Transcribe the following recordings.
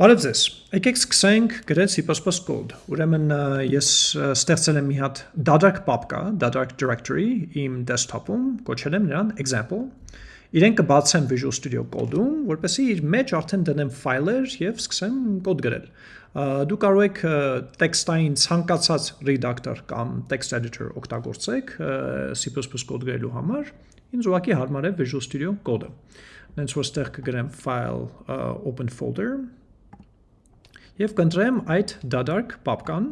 Բարև ձեզ։ Եկեք սկսենք գրել C++ կոդ։ Ուրեմն ես ստեղծել եմ մի հատ դադարք պապկա, դադարք directory իմ desktop-ում, կոչել եմ նրան example։ Իրեն կբացեմ Visual Studio Code-ում, որպեսզի իր մեջ արդեն դնեմ ֆայլեր եւ սկսեմ կոդ գրել։ Դու կարող եք տեքստային ցանկացած redactor կամ text editor օգտագործեք C++ կոդ գրելու համար։ Ինձ ուղղակի հարմար է Visual Studio Code-ը։ Նենց որ ստեղ կգրեմ file open folder եւ կընտրեմ այդ դադարք պապկան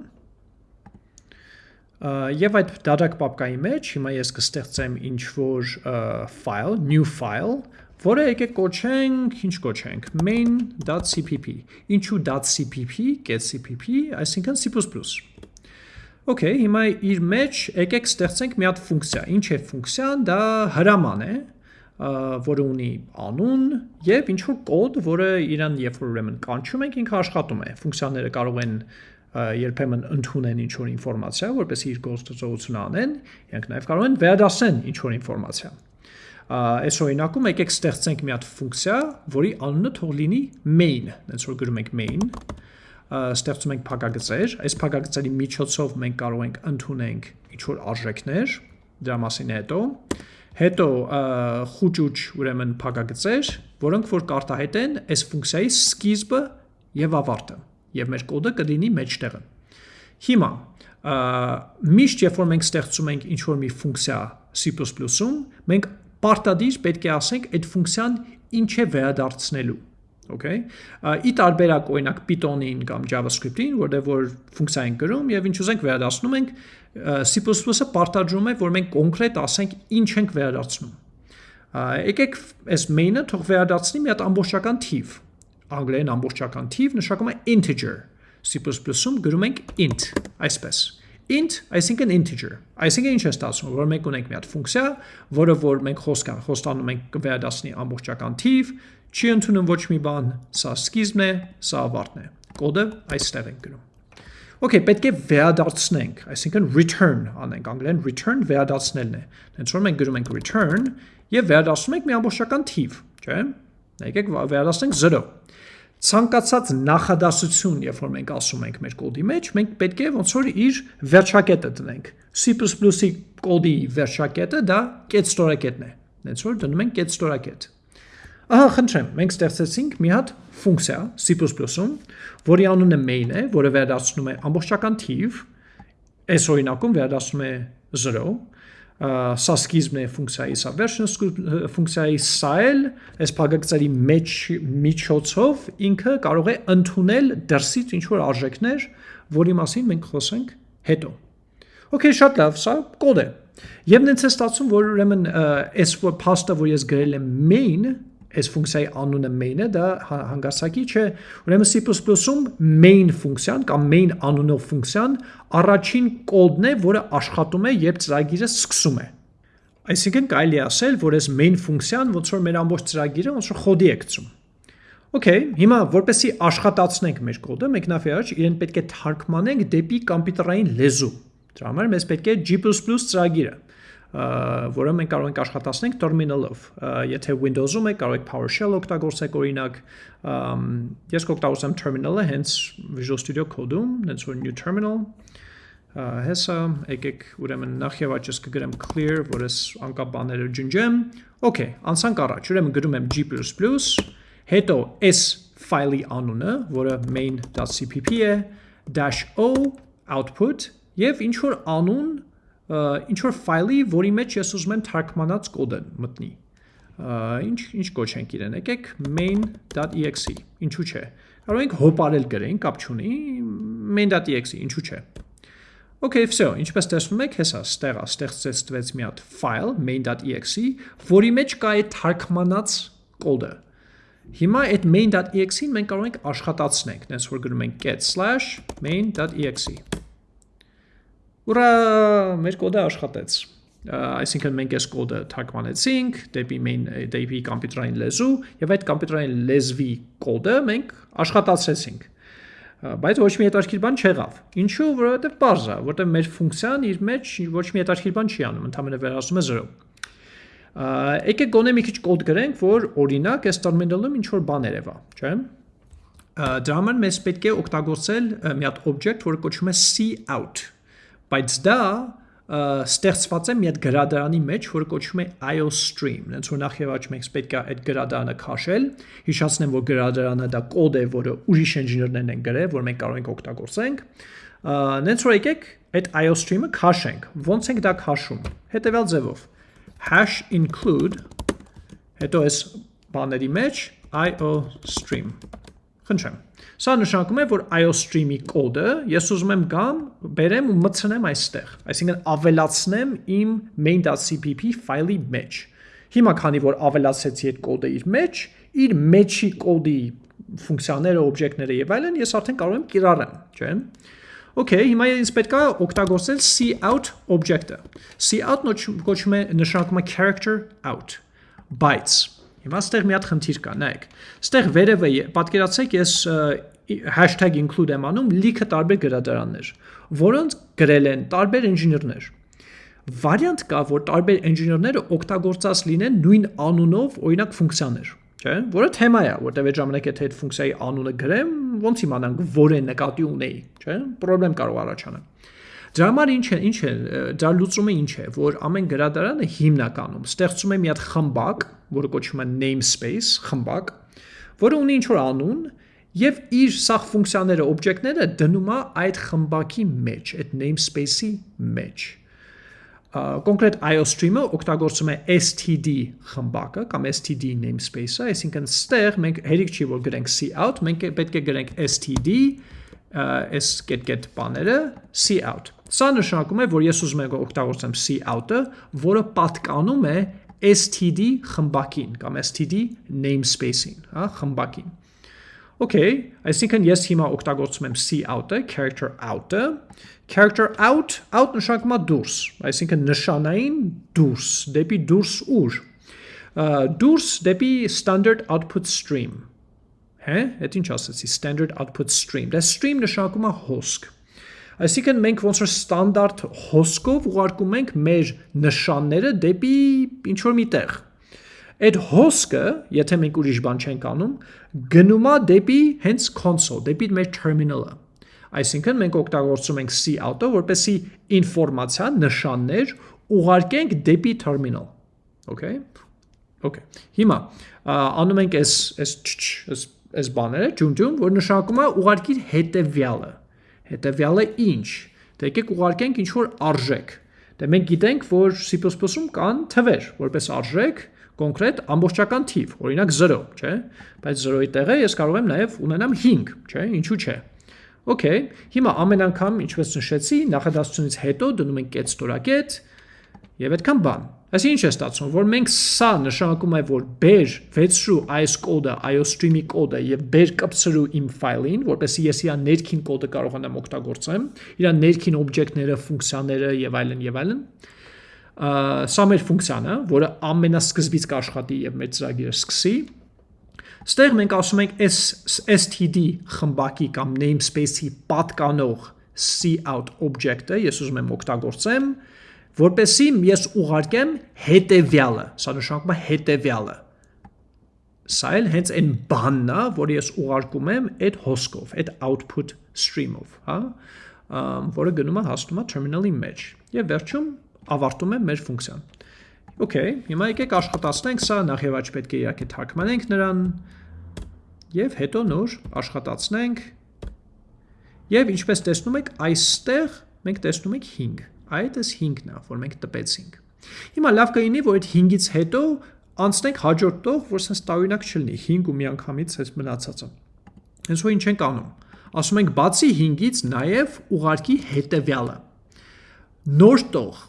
եւ այդ դադարք պապկայի մեջ հիմա ես կստեղծեմ ինչ որ file, new file, որը եկեք կոչենք, ինչ կոչենք, main.cpp։ Ինչու .cpp, get cpp, այսինքն C++։ Okay, հիմա իր մեջ եկեք ստեղծենք մի հատ ֆունկցիա։ Ինչ է ֆունկցիան, դա հրաման է, որը ունի անուն եւ ինչ որ կոդ, որը իրան երբ որ ուրեմն կանչում ենք, ինքը աշխատում է։ Ֆունկցիաները կարող են երբեմն ընդունեն ինչ որ ինֆորմացիա, որպեսզի իր գործողությունը անեն, իրենք նաեւ կարող են վերադասեն ինչ որ ինֆորմացիա։ Այս օրինակում եկեք ստեղծենք մի հատ ֆունկցիա, որի անունը թող լինի main, այնց որ գրում ենք main, ստեղծում ենք փակագծեր, այս փակագծերի միջոցով մենք կարող ենք ընդունենք ինչ որ արժեքներ, դրա մասին հետո Հետո խուճուճ ուրեմն փակագծեր, որոնք որ կարտահայտեն այս ֆունկցիայի սկիզբը եւ ավարտը, եւ մեր կոդը կլինի մեջտեղը։ Հիմա միշտ երբ որ մենք ստեղծում ենք ինչ որ մի ֆունկցիա C++-ում, մենք պարտադիր պետք է ասենք այդ ֆունկցիան ինչ է վերադարձնելու Okay։ Ի տարբերակ օրինակ Python-ին կամ JavaScript-ին, որտեղ որ ֆունկցիա ենք գրում եւ ինչ ուզենք վերադասնում ենք, C++-ը պարտադրում է, որ մենք կոնկրետ ասենք ինչ ենք վերադարձնում։ Եկեք այս main-ը թող վերադարձնի մի հատ ամբողջական թիվ։ Անգլերեն ամբողջական թիվ նշանակում է integer։ C++-ում գրում ենք int, այսպես int, այսինքն integer։ Այսինքն ինչ է ստացվում, որ մենք ունենք մի հատ ֆունկցիա, որը որ մենք խոսք խոստանում ենք կվերադասնի ամբողջական թիվ, չի ընդունում ոչ մի բան, սա սկիզբն է, սա ավարտն է։ Կոդը այստեղ ենք գրում։ Okay, պետք է վերադարձնենք, այսինքն return անենք, անգլերեն return վերադարձնելն է։ Հենց որ մենք գրում ենք return եւ վերադարձնում ենք մի ամբողջական թիվ, չէ՞։ Եկեք վերադարձնենք 0 ցանկացած նախադասություն, երբ որ մենք ասում ենք մեր կոդի մեջ, մենք պետք է ոնց որ իր վերջակետը դնենք։ C++-ի կոդի վերջակետը դա get ստորակետն է։ Հենց որ դնում ենք get ստորակետ։ Ահա, խնդրեմ, մենք ստեղծեցինք մի հատ ֆունկցիա C++-ում, որի անունը main է, որը վերադառնում է ամբողջական թիվ, այս օրինակում վերադառնում է 0, սա սկիզբն է ֆունկցիայի, սա վերջն ֆունկցիայի, սա էլ այս փակագծերի մեջ միջոցով ինքը կարող է ընդունել դրսից ինչ որ արժեքներ, որի մասին մենք խոսենք հետո։ Okay, շատ լավ, սա կոդ է։ Եվ նենց է ստացվում, որ ուրեմն այս փաստը, որ ես գրել եմ main, այս ֆունկցիայի անունը main-ը, դա հանգարցակի չէ։ Ուրեմն C++-ում main ֆունկցիան կամ main անունով ֆունկցիան առաջին կոդն է, որը աշխատում է, երբ ծրագիրը սկսում է։ Այսինքն կարելի ասել, որ այս main ֆունկցիան ոնց որ մեր ամբողջ ծրագիրը ոնց որ խոդի է գցում։ Okay, հիմա որպեսի աշխատացնենք մեր կոդը, առաջ իրեն պետք է թարգմանենք դեպի կոմպյուտերային լեզու։ Դրա համար մեզ պետք է G++ ծրագիրը որը մենք կարող ենք աշխատացնենք terminal-ով։ Եթե Windows-ում եք, կարող եք PowerShell օգտագործեք օրինակ, ես կօգտագործեմ terminal-ը հենց Visual Studio Code-ում, հենց որ new terminal հեսա եկեք ուրեմն նախ եւ աճս կգրեմ clear, որ ես անկապ բաները ջնջեմ։ Okay, անցանք առաջ։ Ուրեմն գրում եմ g++, հետո s ֆայլի անունը, որը main.cpp է, -o output եւ ինչ որ անուն ինչ որ ֆայլի, որի մեջ ես ուզում եմ թարգմանած կոդ մտնի։ Ինչ ինչ կոչ ենք իրեն, եկեք main.exe, ինչու՞ չէ։ Կարող ենք հոպարել գրենք, կապ չունի, main.exe, ինչու՞ չէ։ Okay, so, ինչպես տեսնում եք, հեսա ստեղա ստեղծեց մի հատ ֆայլ main.exe, որի մեջ կա այդ թարգմանած կոդը։ Հիմա այդ main.exe-ին մենք կարող ենք աշխատացնենք, այնպես որ գրում ենք get/main.exe։ Ուրա, մեր կոդը աշխատեց։ Այսինքն մենք այս կոդը թարգմանեցինք դեպի main դեպի կոմպյուտերային լեզու եւ այդ կոմպյուտերային լեզվի կոդը մենք աշխատացրեցինք բայց ոչ մի հետաքրքիր բան չեղավ։ Ինչու, որովհետև բարձ է, որովհետև մեր ֆունկցիան իր մեջ ոչ մի հետաքրքիր բան չի անում, ընդհանրապես վերածում է 0։ Եկեք գոնե մի քիչ կոդ գրենք, որ օրինակ այս terminal-ում ինչ որ բան երևա, չէ՞։ Դրա համար մեզ պետք է օգտագործել մի հատ object, որը կոչվում է cout։ Բայց դա ստեղծված է մի հատ գրադարանի մեջ, որը կոչվում է iostream։ Հենց որ նախ եւ առաջ մենք պետք է այդ գրադարանը քաշել։ Հիշացնեմ, որ գրադարանը դա կոդ է, որը ուրիշ ինժեներներն են գրել, որ մենք կարող ենք օգտագործենք։ Նենց որ եկեք այդ iostream-ը քաշենք։ Ոնց ենք դա քաշում։ Հետևյալ ձևով #include հետո այս բաների մեջ iostream Խնդրեմ։ Սա նշանակում է, որ iostream-ի կոդը ես ուզում եմ գամ, բերեմ ու մտցնեմ այստեղ։ Այսինքն ավելացնեմ իմ main.cpp ֆայլի մեջ։ Հիմա քանի որ ավելացեցի այդ կոդը իր մեջ, իր մեջի կոդի ֆունկցիաները, օբյեկտները եւ այլն ես արդեն կարող եմ կիրառեմ, չէ՞։ Okay, հիմա ինձ պետք է օգտագործել cout object-ը։ cout կոչվում է նշանակում է character out bytes Հիմա ստեղ մի հատ խնդիր կա, նայեք։ Ստեղ վերևը պատկերացրեք ես include եմ անում լիքը տարբեր գրադարաններ, որոնց գրել են տարբեր ինժեներներ։ Վարիանտ կա, որ տարբեր ինժեներները օգտագործած լինեն նույն անունով, օրինակ ֆունկցիաներ, չէ՞, որը թեմա է, որտեղ այդ ժամանակ եթե այդ ֆունկցիայի անունը գրեմ, ոնց իմանանք որ է նկատի ունեի, չէ՞, խնդրեմ կարող առաջանալ։ Դրա համար ինչ է, ինչ է, դա լուծումը ինչ է, որ ամեն գրադարանը հիմնականում ստեղծում է մի հատ խմբակ, որը կոչվում է namespace, խմբակ, որը ունի ինչ-որ անուն եւ իր սախ ֆունկցիաները, օբյեկտները դնում է այդ խմբակի մեջ, այդ namespace-ի մեջ կոնկրետ iostream-ը օգտագործում է std խմբակը կամ std namespace-ը, այսինքն ստեղ մենք հերիք չի որ գրենք cout, մենք պետք է գրենք std s get get բաները cout։ Սա նշանակում է, որ ես ուզում եմ օգտագործեմ cout-ը, որը պատկանում է std խմբակին կամ std namespace-ին, հա, խմբակին։ Okay, այսինքն ես հիմա օգտագործում եմ cout-ը, character out-ը, character out, out նշանակում է դուրս, այսինքն նշանային դուրս, դեպի դուրս ուր։ Դուրս դեպի standard output stream։ Հե, այդ ինչ ասացի, standard output stream։ Դա stream նշանակում է հոսք։ Այսինքն մենք ոնց որ ստանդարտ հոսքով ուղարկում ենք մեր նշանները դեպի ինչ որ մի տեղ։ Այդ հոսքը, եթե մենք ուրիշ բան չենք անում, գնում է դեպի հենց console, դեպի մեր terminal-ը։ Այսինքն մենք օգտագործում ենք cout-ը, որպեսի ինֆորմացիա, նշաններ ուղարկենք դեպի terminal։ Okay? Okay։ Հիմա անում ենք այս այս այս այս բաները, ջուն-ջուն, որ նշանակում է ուղարկիր հետևյալը։ Հետևյալը ինչ։ Դե եկեք ուղարկենք ինչ որ արժեք։ Դե մենք գիտենք, որ C++-ում կան թվեր, որպես արժեք, կոնկրետ ամբողջական թիվ, օրինակ 0, չէ՞։ Բայց 0-ի տեղը ես կարող եմ նաև ունենամ 5, չէ՞, ինչու՞ չէ։ Okay, հիմա ամեն անգամ, ինչպես նշեցի, նախադասությունից հետո դնում ենք կետ ստորակետ եւ այդքան բան։ Այս ինչ է ստացվում, որ մենք սա նշանակում է, որ բեր վեցրու այս կոդը, iostream-ի կոդը եւ բեր կպցրու իմ ֆայլին, որպեսզի ես իր ներքին կոդը կարողանամ օգտագործեմ, իր ներքին օբյեկտները, ֆունկցիաները եւ այլն եւ այլն։ Սա մեր ֆունկցիան է, որը ամենասկզբից կաշխատի եւ մեր ծրագիրը սկսի։ Ստեղ մենք ասում ենք std խմբակի կամ namespace-ի պատկանող cout object-ը ես ուզում եմ օգտագործեմ, որպեսի ես ուղարկեմ հետևյալը, սա նշանակում է հետևյալը։ Սա էլ հենց այն բանն է, որ ես ուղարկում եմ այդ հոսքով, այդ output stream-ով, հա, որը գնում է հասնում է terminal-ի մեջ։ Եվ վերջում ավարտում է մեր ֆունկցիան։ Okay, հիմա եկեք աշխատացնենք սա, նախ եւ առաջ պետք է իհարկե թարգմանենք նրան եւ հետո նոր աշխատացնենք։ Եվ ինչպես տեսնում եք, այստեղ մենք տեսնում ենք 5 Այդ էս 5-ն է, որ մենք տպեցինք։ Հիմա լավ կլինի, որ այդ 5-ից հետո անցնենք հաջորդ տող, որ sense տարօրինակ չլինի 5 ու միանգամից այս մնացածը։ Հենց որ ինչ ենք անում։ Ասում ենք բացի 5-ից նաև ուղարկի հետևյալը։ Նոր տող։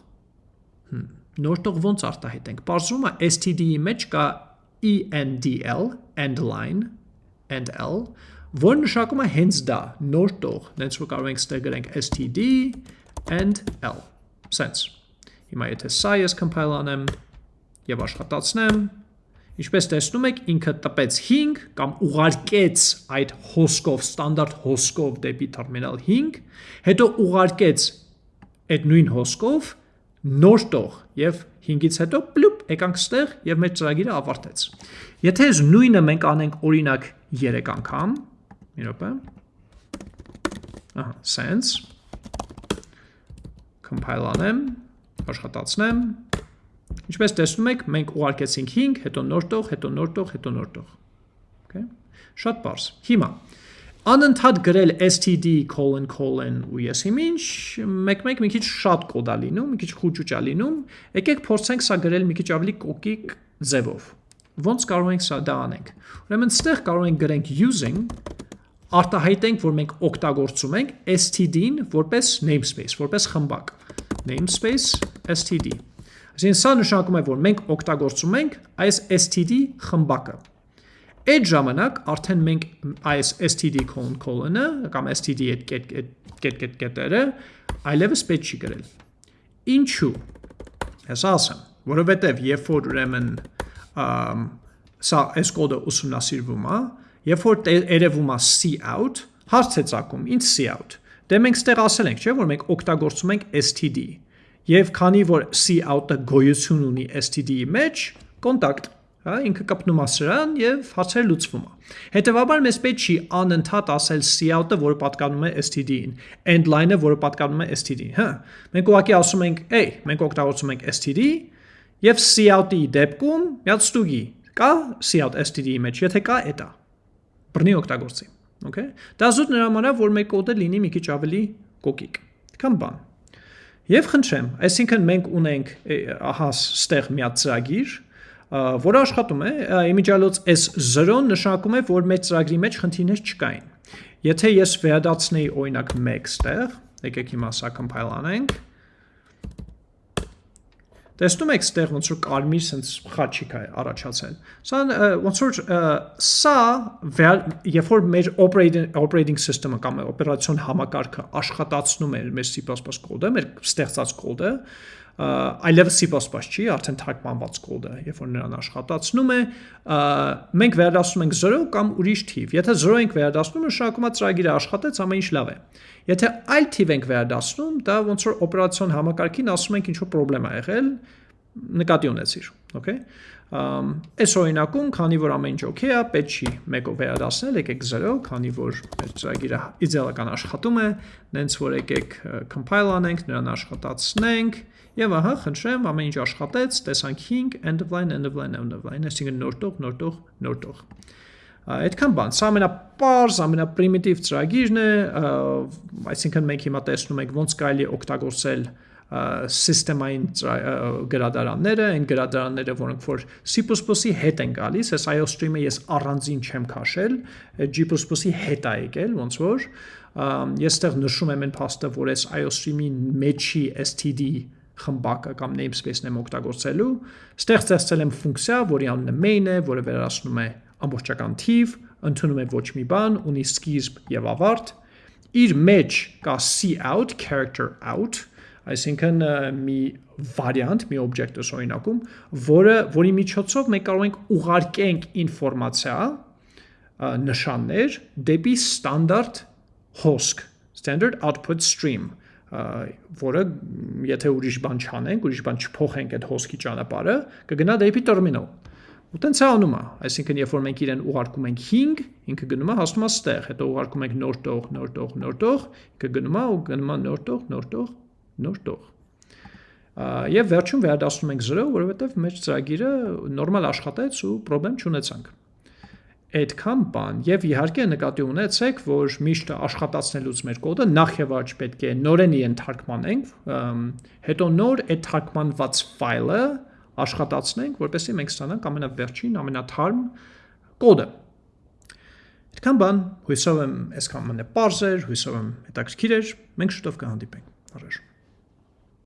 Նոր տող ոնց արտահայտենք։ Պարզվում է std-ի մեջ կա endl, end line, end l, որ նշանակում է հենց դա, նոր տող։ Նենց որ կարող ենք ստեղ գրենք std and l. Sense։ Հիմա եթե սա ես compile անեմ եւ աշխատացնեմ, ինչպես տեսնում եք, ինքը տպեց 5 կամ ուղարկեց այդ հոսքով, ստանդարտ հոսքով դեպի terminal 5, հետո ուղարկեց այդ նույն հոսքով նոր տող եւ 5-ից հետո պլուպ եկանք ստեղ եւ մեր ծրագիրը ավարտեց։ Եթե այս նույնը մենք անենք օրինակ 3 անգամ, մի րոպե։ Ահա, sense compile անեմ, աշխատացնեմ։ Ինչպես տեսնում եք, մենք ուղարկեցինք 5, հետո նոր տող, հետո նոր տող, հետո նոր տող։ Okay։ Շատ པարզ։ Հիմա անընդհատ գրել std colon colon ու ես իմ ինչ մեկ-մեկ մի քիչ շատ կոդ է լինում, մի քիչ խուճուճ է լինում։ Եկեք փորձենք սա գրել մի քիչ ավելի կոկիկ ձևով։ Ոնց կարող ենք սա դա անենք։ Ուրեմն ստեղ կարող ենք գրենք using արտահայտենք, որ մենք օգտագործում ենք std-ին որպես namespace, որպես խմբակ. Namespace std։ Այսինքն սա նշանակում է, որ մենք օգտագործում ենք այս std խմբակը։ Այդ ժամանակ արդեն մենք այս std colon-ը կամ std այդ կետ-կետ-կետերը այլևս պետք չի գրել։ Ինչու։ Հեսա ասեմ, որովհետև երբ որ ուրեմն սա այս կոդը ուսումնասիրվում է, երբ որ երևում է cout, հարց է ցակում, ինչ cout Դե մենք ստեղ ասել ենք, չէ, որ մենք օգտագործում ենք std։ Եվ քանի որ cout-ը գոյություն ունի std-ի մեջ, կոնտակտ, հա, ինքը կապնում է սրան եւ հարցերը լուծվում է։ Հետևաբար մեզ պետք չի անընդհատ ասել cout-ը, որը պատկանում է std-ին, end line-ը, որը պատկանում է std-ին, հա։ Մենք ուղղակի ասում ենք, «Էй, մենք օգտագործում ենք std» եւ cout-ի դեպքում միած ստուգի կա cout std-ի մեջ, եթե կա, էտա։ Բռնի օգտագործի։ Okay։ Դա զուտ նրա համար որ մեր կոդը լինի մի քիչ ավելի կոկիկ։ Կամ բան։ Եվ խնդրեմ, այսինքն մենք ունենք ահա ստեղ մի հատ ծրագիր, որը աշխատում է, իմիջիալոց S0-ն նշանակում է, որ մեր ծրագրի մեջ խնդիրներ չկային։ Եթե ես վերադարձնեի օրինակ 1 ստեղ, եկեք հիմա սա compile անենք, Տեսնում եք ստեղ ոնց որ կարմիր sense խաչիկ է առաջացել։ Սա ոնց որ սա երբ որ մեր operating operating system-ը կամ օպերացիոն համակարգը աշխատացնում է մեր C++ կոդը, մեր ստեղծած կոդը, այլևս C++ չի, արդեն թարգմանված կոդը, երբ որ նրան աշխատացնում է, մենք վերադասնում ենք 0 կամ ուրիշ թիվ։ Եթե 0 ենք վերադասնում, նշանակում է ծրագիրը աշխատեց, ամեն ինչ լավ է։ Եթե այլ թիվ ենք վերադասնում, դա ոնց որ օպերացիոն համակարգին ասում ենք ինչ որ խնդրեմ ա եղել, նկատի ունեցիր, okay։ Այս օրինակում, քանի որ ամեն ինչ օքեյ է, պետք չի մեկով վերադասնել, եկեք 0, քանի որ մեր ծրագիրը իդեալական աշխատում է, նենց որ եկեք compile անենք, նրան աշխատացնենք, եւ ահա, խնդրեմ, ամեն ինչ աշխատեց, տեսանք 5, end of line, end of line, end of line, այսինքն նոր տող, նոր տող, նոր տող։ Այդքան բան, սա ամենապարզ, ամենապրիմիտիվ ծրագիրն է, այսինքն մենք հիմա տեսնում ենք ոնց կարելի օգտագործել սիստեմային գրադարանները, այն գրադարանները, որոնք որ C++-ի հետ են գալիս, այս IOStream-ը ես առանձին չեմ քաշել, G++-ի հետ է եկել, ոնց որ ես ստեղ նշում եմ այն փաստը, որ այս IOStream-ի մեջի std խմբակը կամ namespace-ն եմ օգտագործելու, ստեղ ստեղծել եմ ֆունկցիա, որի անունը main է, որը վերահսկում է ամբողջական թիվ, ընդունում է ոչ մի բան, ունի սկիզբ եւ ավարտ, իր մեջ կա cout, character out, այսինքն մի վարիանտ, մի օբյեկտ օրինակում, որը որի միջոցով մենք կարող ենք ուղարկենք ինֆորմացիա, նշաններ դեպի ստանդարտ հոսք, standard output stream, որը եթե ուրիշ բան չանենք, ուրիշ բան չփոխենք այդ հոսքի ճանապարհը, կգնա դեպի տերմինալ։ Ու տենց է անում է, այսինքն երբ որ մենք իրեն ուղարկում ենք 5, ինքը գնում է հասնում է ստեղ, հետո ուղարկում ենք նոր տող, նոր տող, նոր տող, ինքը գնում է ու գնում է նոր տող, նոր տող, նոր տող։ Եվ վերջում վերադասնում ենք 0, որովհետև մեր ծրագիրը նորմալ աշխատեց ու խնդրեմ չունեցանք։ Այդքան բան եւ իհարկե նկատի ունեցեք, որ միշտ աշխատացնելուց մեր կոդը նախ եւ առաջ պետք է նորեն իրեն թարգմանենք, հետո նոր այդ թարգմանված ֆայլը աշխատացնենք, որպեսզի մենք ստանանք ամենավերջին, ամենաթարմ կոդը։ Այդքան բան, հույսով եմ այսքան մնե པարզ էր, հույսով եմ հետաքրքիր էր, մենք շուտով կհանդիպենք։ Առաջ